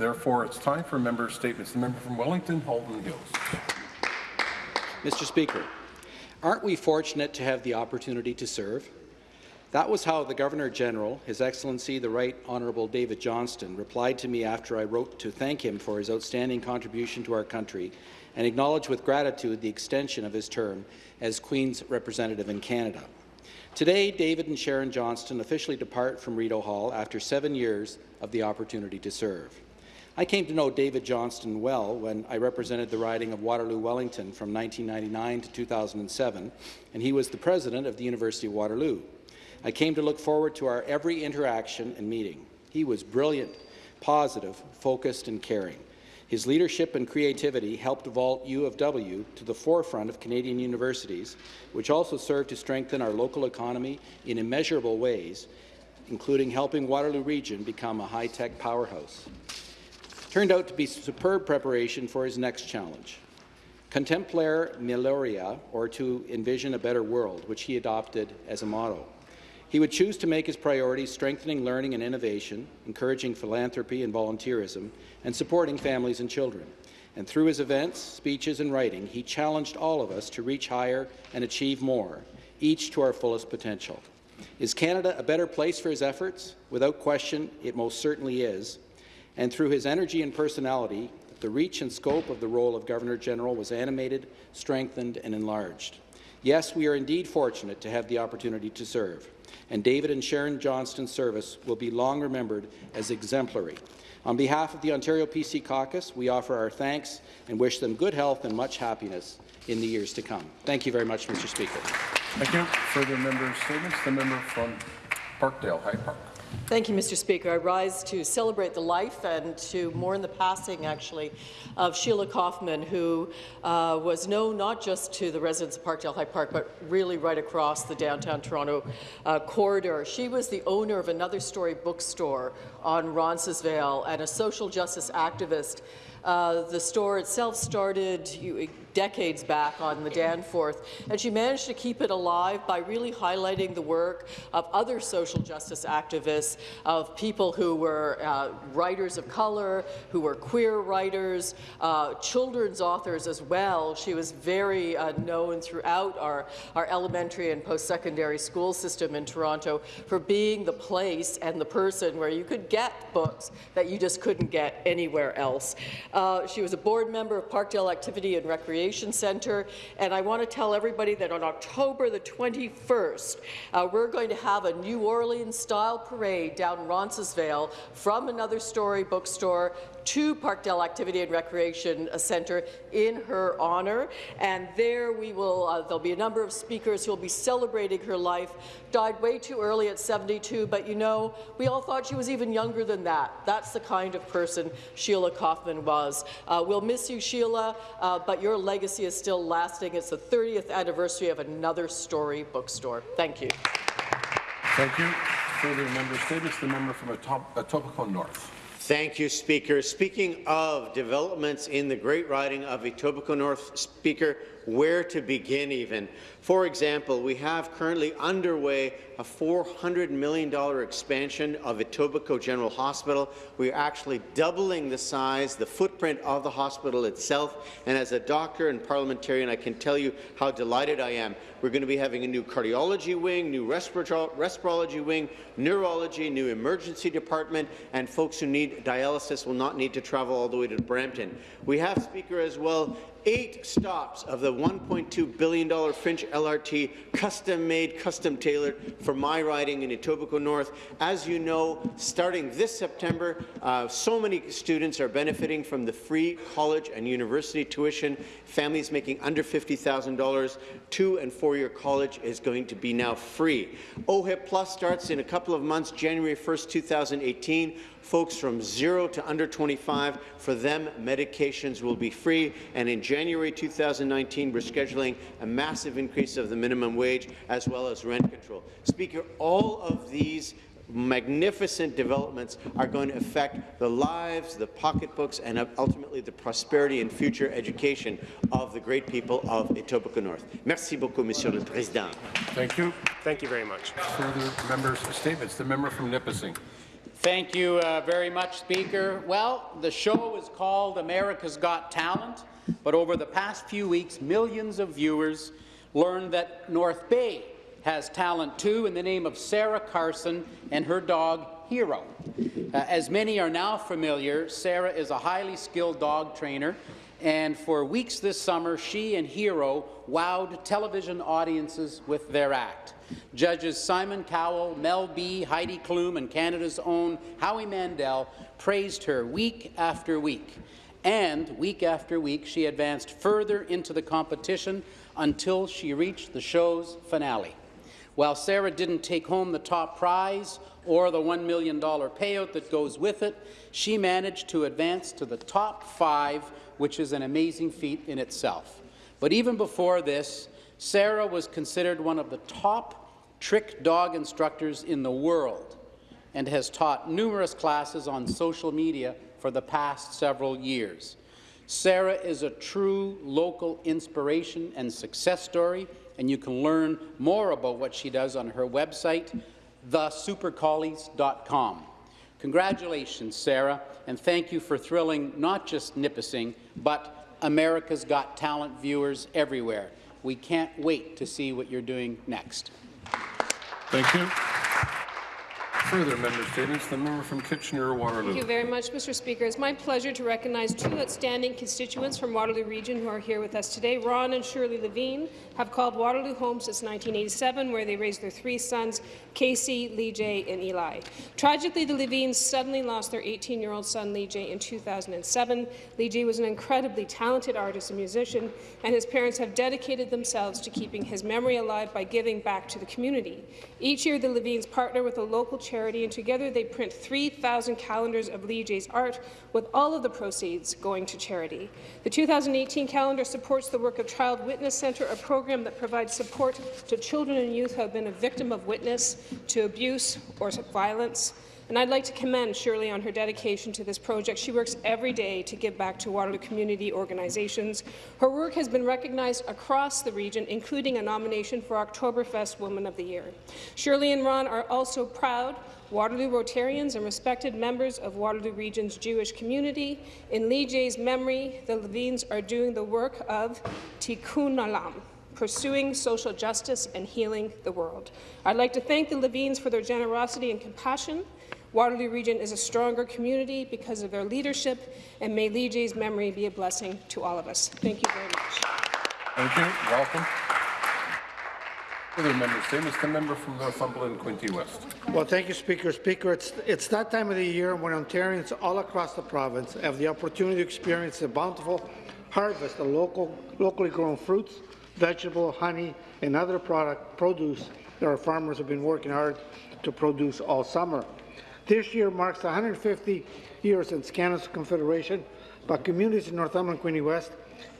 Therefore, it's time for member statements. The member from Wellington, Halton Hills. Mr. Speaker, aren't we fortunate to have the opportunity to serve? That was how the Governor-General, His Excellency the Right Honourable David Johnston, replied to me after I wrote to thank him for his outstanding contribution to our country and acknowledge with gratitude the extension of his term as Queen's representative in Canada. Today, David and Sharon Johnston officially depart from Rideau Hall after seven years of the opportunity to serve. I came to know David Johnston well when I represented the riding of Waterloo-Wellington from 1999 to 2007, and he was the president of the University of Waterloo. I came to look forward to our every interaction and meeting. He was brilliant, positive, focused, and caring. His leadership and creativity helped vault U of W to the forefront of Canadian universities, which also served to strengthen our local economy in immeasurable ways, including helping Waterloo Region become a high-tech powerhouse. Turned out to be superb preparation for his next challenge. Contemplare Meliora, or to envision a better world, which he adopted as a motto. He would choose to make his priorities strengthening learning and innovation, encouraging philanthropy and volunteerism, and supporting families and children. And through his events, speeches and writing, he challenged all of us to reach higher and achieve more, each to our fullest potential. Is Canada a better place for his efforts? Without question, it most certainly is. And through his energy and personality, the reach and scope of the role of Governor-General was animated, strengthened, and enlarged. Yes, we are indeed fortunate to have the opportunity to serve and David and Sharon Johnston's service will be long remembered as exemplary. On behalf of the Ontario PC Caucus, we offer our thanks and wish them good health and much happiness in the years to come. Thank you very much, Mr. Speaker. Thank you. Further member statements. The member from Parkdale, High Park. Thank you, Mr. Speaker. I rise to celebrate the life and to mourn the passing, actually, of Sheila Koffman, who uh, was known not just to the residents of Parkdale High Park, but really right across the downtown Toronto uh, corridor. She was the owner of another story bookstore on Roncesvalles and a social justice activist. Uh, the store itself started decades back on the Danforth, and she managed to keep it alive by really highlighting the work of other social justice activists, of people who were uh, writers of color, who were queer writers, uh, children's authors as well. She was very uh, known throughout our, our elementary and post-secondary school system in Toronto for being the place and the person where you could get books that you just couldn't get anywhere else. Uh, she was a board member of Parkdale Activity and Recreation Centre. And I want to tell everybody that on October the 21st, uh, we're going to have a New Orleans-style parade down Roncesvalles from another story bookstore to Parkdale Activity and Recreation Centre in her honour. And there we will, uh, there'll be a number of speakers who will be celebrating her life. Died way too early at 72, but you know, we all thought she was even younger than that. That's the kind of person Sheila Koffman was. Uh, we'll miss you, Sheila, uh, but your legacy is still lasting. It's the 30th anniversary of Another Story bookstore. Thank you. Thank you. Further member statements. The member from Etobicoke North. Thank you, Speaker. Speaking of developments in the Great Riding of Etobicoke North, Speaker, where to begin even? For example, we have currently underway a $400 million expansion of Etobicoke General Hospital. We are actually doubling the size, the footprint of the hospital itself, and as a doctor and parliamentarian, I can tell you how delighted I am. We're going to be having a new cardiology wing, new respirology wing, neurology, new emergency department, and folks who need dialysis will not need to travel all the way to Brampton. We have, Speaker, as well, eight stops of the $1.2 billion Finch LRT, custom-made, custom-tailored for my riding in Etobicoke North. As you know, starting this September, uh, so many students are benefiting from the free college and university tuition. Families making under $50,000, two and four-year college is going to be now free. OHIP Plus starts in a couple of months, January 1st, 2018 folks from 0 to under 25, for them, medications will be free. And in January 2019, we're scheduling a massive increase of the minimum wage as well as rent control. Speaker, all of these magnificent developments are going to affect the lives, the pocketbooks, and ultimately the prosperity and future education of the great people of Etobicoke North. Merci beaucoup, Monsieur le Président. Thank you. Thank you very much. Further members' statements. The member from Nipissing. Thank you uh, very much, Speaker. Well, the show is called America's Got Talent, but over the past few weeks, millions of viewers learned that North Bay has talent too in the name of Sarah Carson and her dog, Hero. Uh, as many are now familiar, Sarah is a highly skilled dog trainer, and for weeks this summer, she and Hero wowed television audiences with their act. Judges Simon Cowell, Mel B, Heidi Klum, and Canada's own Howie Mandel praised her week after week. And week after week, she advanced further into the competition until she reached the show's finale. While Sarah didn't take home the top prize or the $1 million payout that goes with it, she managed to advance to the top five, which is an amazing feat in itself. But even before this, Sarah was considered one of the top trick dog instructors in the world and has taught numerous classes on social media for the past several years. Sarah is a true local inspiration and success story, and you can learn more about what she does on her website, thesupercollies.com. Congratulations, Sarah, and thank you for thrilling not just Nipissing, but America's Got Talent viewers everywhere. We can't wait to see what you're doing next. Thank you. Further member statements. The member from Kitchener-Waterloo. Thank you very much, Mr. Speaker. It's my pleasure to recognize two outstanding constituents from Waterloo Region who are here with us today. Ron and Shirley Levine have called Waterloo home since 1987, where they raised their three sons, Casey, Lee J, and Eli. Tragically, the Levines suddenly lost their 18-year-old son, Lee J, in 2007. Lee J was an incredibly talented artist and musician, and his parents have dedicated themselves to keeping his memory alive by giving back to the community. Each year, the Levines partner with a local charity, and together they print 3,000 calendars of Lee J's art, with all of the proceeds going to charity. The 2018 calendar supports the work of Child Witness Centre, a program that provides support to children and youth who have been a victim of witness to abuse or violence. And I'd like to commend Shirley on her dedication to this project. She works every day to give back to Waterloo community organizations. Her work has been recognized across the region, including a nomination for Oktoberfest Woman of the Year. Shirley and Ron are also proud Waterloo Rotarians and respected members of Waterloo Region's Jewish community. In Lee J's memory, the Levines are doing the work of Tikkun Olam, pursuing social justice and healing the world. I'd like to thank the Levines for their generosity and compassion. Waterloo Region is a stronger community because of their leadership, and may Lee J's memory be a blessing to all of us. Thank you very much. Thank you. Welcome. Further member statements. The member from Northumberland, Quinte West. Well, thank you, Speaker. Speaker, it's, it's that time of the year when Ontarians all across the province have the opportunity to experience the bountiful harvest of local, locally grown fruits, vegetable, honey, and other product produce that our farmers have been working hard to produce all summer. This year marks 150 years since Canada's Confederation, but communities in Northumberland, Quinte West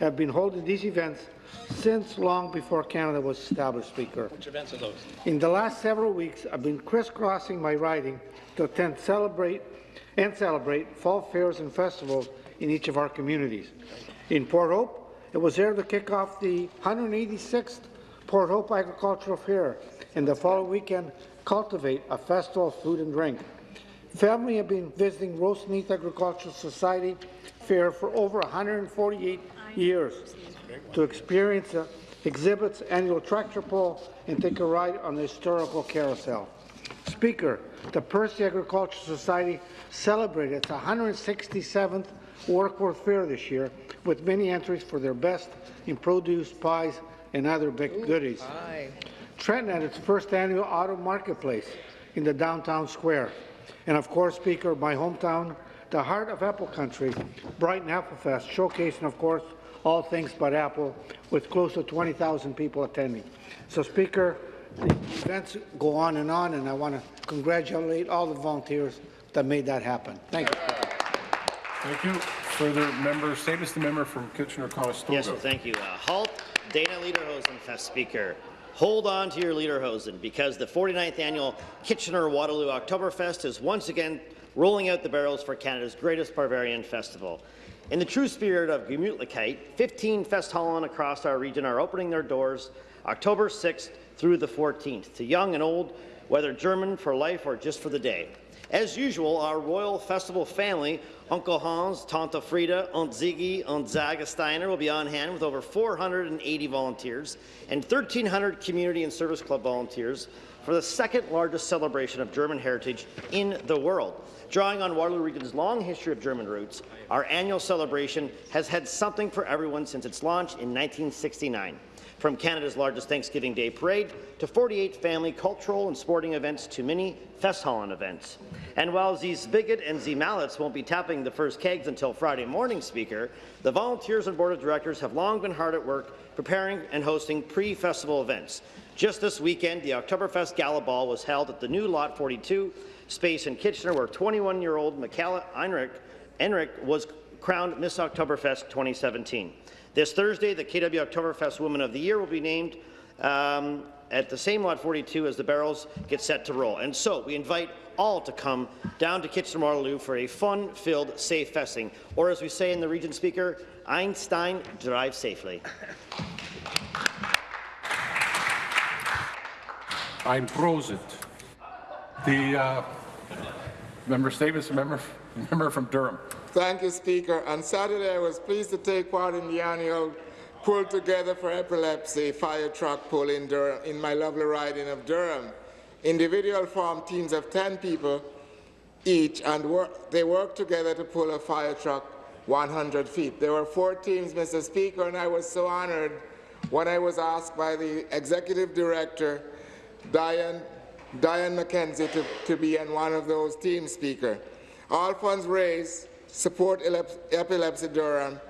have been holding these events since long before Canada was established, Speaker. Which events are those? In the last several weeks, I've been crisscrossing my riding to attend celebrate and celebrate fall fairs and festivals in each of our communities. In Port Hope, it was there to kick off the 186th Port Hope Agricultural Fair, and the following weekend, cultivate a festival of food and drink. Family have been visiting Roseneath Agricultural Society Fair for over 148 years to experience uh, exhibits, annual tractor pull, and take a ride on the historical carousel. Speaker, the Percy Agricultural Society celebrated its 167th Warkworth Fair this year with many entries for their best in produce, pies, and other big goodies. Trenton had its first annual auto marketplace in the downtown square. And of course, Speaker, my hometown, the heart of Apple Country, Brighton Apple Fest, showcasing, of course, all things but Apple, with close to 20,000 people attending. So, Speaker, the events go on and on, and I want to congratulate all the volunteers that made that happen. Thank you. Thank you. Further member statements. The member from Kitchener-Conestoga. Yes, well, thank you. Uh, halt, Dana Lederhosen, Fest Speaker. Hold on to your Lederhosen because the 49th annual Kitchener-Waterloo Oktoberfest is once again rolling out the barrels for Canada's greatest Bavarian festival. In the true spirit of Gemütlichkeit, 15 Festhallen across our region are opening their doors October 6th through the 14th to young and old, whether German for life or just for the day. As usual, our Royal Festival family, Uncle Hans, Tante Frida, Aunt Ziggy, Aunt Zaga Steiner will be on hand with over 480 volunteers and 1,300 community and service club volunteers for the second largest celebration of German heritage in the world. Drawing on Waterloo Region's long history of German roots, our annual celebration has had something for everyone since its launch in 1969. From Canada's largest Thanksgiving Day parade to 48 family cultural and sporting events to many Festhallen events. And while Z Spigot and Z Mallets won't be tapping the first kegs until Friday morning, Speaker, the volunteers and board of directors have long been hard at work preparing and hosting pre-festival events. Just this weekend, the Oktoberfest Gala Ball was held at the new Lot 42 space in Kitchener, where 21-year-old Michaela Enrich was crowned Miss Oktoberfest 2017. This Thursday, the KW Oktoberfest Woman of the Year will be named um, at the same Lot 42 as the barrels get set to roll. And so we invite all to come down to Kitchener-Waterloo for a fun-filled, safe festing, or as we say in the region speaker, Einstein drive safely. I'm Prosit. The uh, member statements, member, member from Durham. Thank you, Speaker. On Saturday, I was pleased to take part in the annual Pull Together for Epilepsy fire truck pull in, Durham, in my lovely riding of Durham. Individual formed teams of 10 people each, and work, they worked together to pull a fire truck 100 feet. There were four teams, Mr. Speaker, and I was so honored when I was asked by the executive director, Diane, Diane McKenzie, to, to be in one of those teams, Speaker. All funds raised support Epilepsy Durham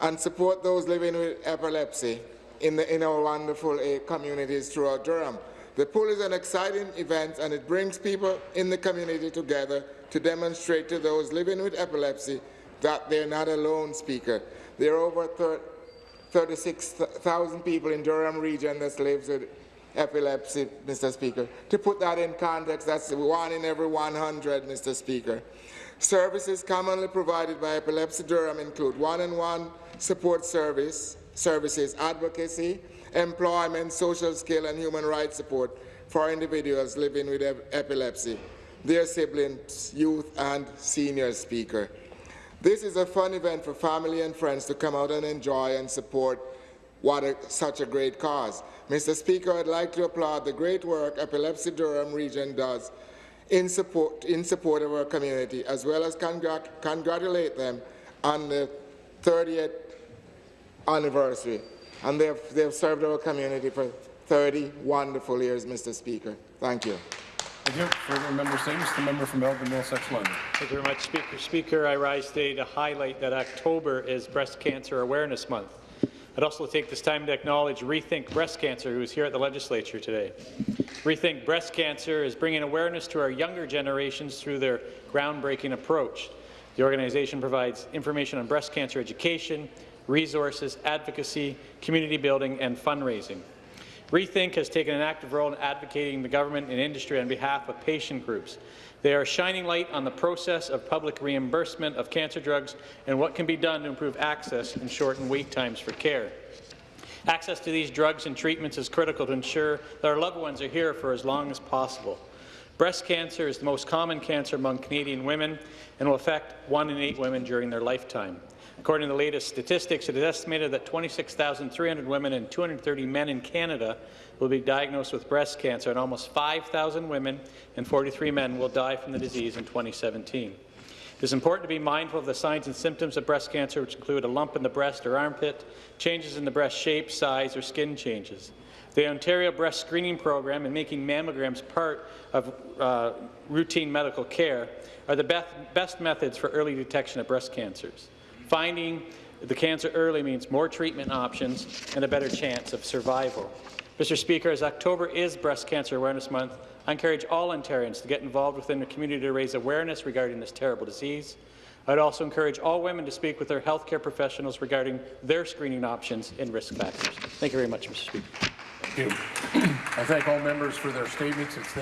and support those living with epilepsy in, the, in our wonderful uh, communities throughout Durham. The pool is an exciting event and it brings people in the community together to demonstrate to those living with epilepsy that they're not alone, Speaker. There are over 36,000 people in Durham region that lives with epilepsy, Mr. Speaker. To put that in context, that's one in every 100, Mr. Speaker. Services commonly provided by Epilepsy Durham include one-on-one -on -one support service, services, advocacy, employment, social skill, and human rights support for individuals living with epilepsy, their siblings, youth, and senior speaker. This is a fun event for family and friends to come out and enjoy and support what a, such a great cause. Mr. Speaker, I'd like to applaud the great work Epilepsy Durham region does in support, in support of our community, as well as congr congratulate them on the 30th anniversary. And they've, they've served our community for 30 wonderful years, Mr. Speaker. Thank you. Thank you. Further member statements. The member from Elgin Middlesex London. Thank you very much, Speaker. Speaker, I rise today to highlight that October is Breast Cancer Awareness Month. I'd also take this time to acknowledge Rethink Breast Cancer, who is here at the Legislature today. Rethink Breast Cancer is bringing awareness to our younger generations through their groundbreaking approach. The organization provides information on breast cancer education, resources, advocacy, community building, and fundraising. Rethink has taken an active role in advocating the government and industry on behalf of patient groups. They are shining light on the process of public reimbursement of cancer drugs and what can be done to improve access and shorten wait times for care. Access to these drugs and treatments is critical to ensure that our loved ones are here for as long as possible. Breast cancer is the most common cancer among Canadian women and will affect one in eight women during their lifetime. According to the latest statistics, it is estimated that 26,300 women and 230 men in Canada will be diagnosed with breast cancer, and almost 5,000 women and 43 men will die from the disease in 2017. It is important to be mindful of the signs and symptoms of breast cancer, which include a lump in the breast or armpit, changes in the breast shape, size, or skin changes. The Ontario Breast Screening Program and making mammograms part of uh, routine medical care are the best, best methods for early detection of breast cancers. Finding the cancer early means more treatment options and a better chance of survival. Mr. Speaker, as October is Breast Cancer Awareness Month, I encourage all Ontarians to get involved within the community to raise awareness regarding this terrible disease. I'd also encourage all women to speak with their healthcare professionals regarding their screening options and risk factors. Thank you very much, Mr. Speaker. Thank you. I thank all members for their statements. It's